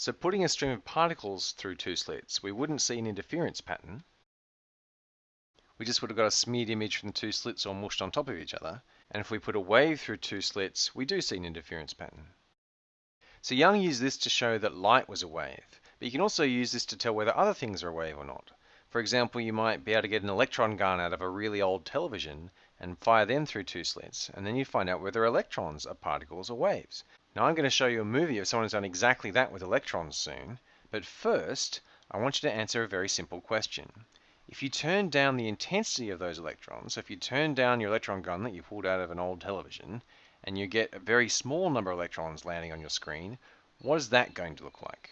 So putting a stream of particles through two slits, we wouldn't see an interference pattern. We just would have got a smeared image from the two slits all mushed on top of each other. And if we put a wave through two slits, we do see an interference pattern. So Young used this to show that light was a wave, but you can also use this to tell whether other things are a wave or not. For example, you might be able to get an electron gun out of a really old television and fire them through two slits, and then you find out whether electrons are particles or waves. Now I'm going to show you a movie of someone who's done exactly that with electrons soon, but first I want you to answer a very simple question. If you turn down the intensity of those electrons, so if you turn down your electron gun that you pulled out of an old television, and you get a very small number of electrons landing on your screen, what is that going to look like?